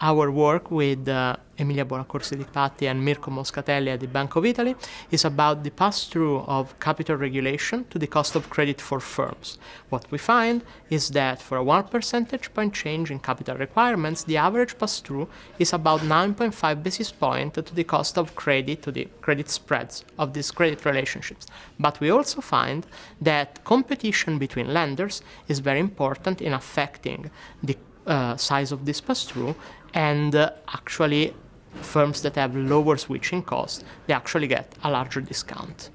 our work with uh, Emilia Bonaccorsi di Patti and Mirko Moscatelli at the Bank of Italy is about the pass-through of capital regulation to the cost of credit for firms. What we find is that for a 1 percentage point change in capital requirements, the average pass-through is about 9.5 basis point to the cost of credit, to the credit spreads of these credit relationships. But we also find that competition between lenders is very important in affecting the uh, size of this pass-through and uh, actually firms that have lower switching costs, they actually get a larger discount.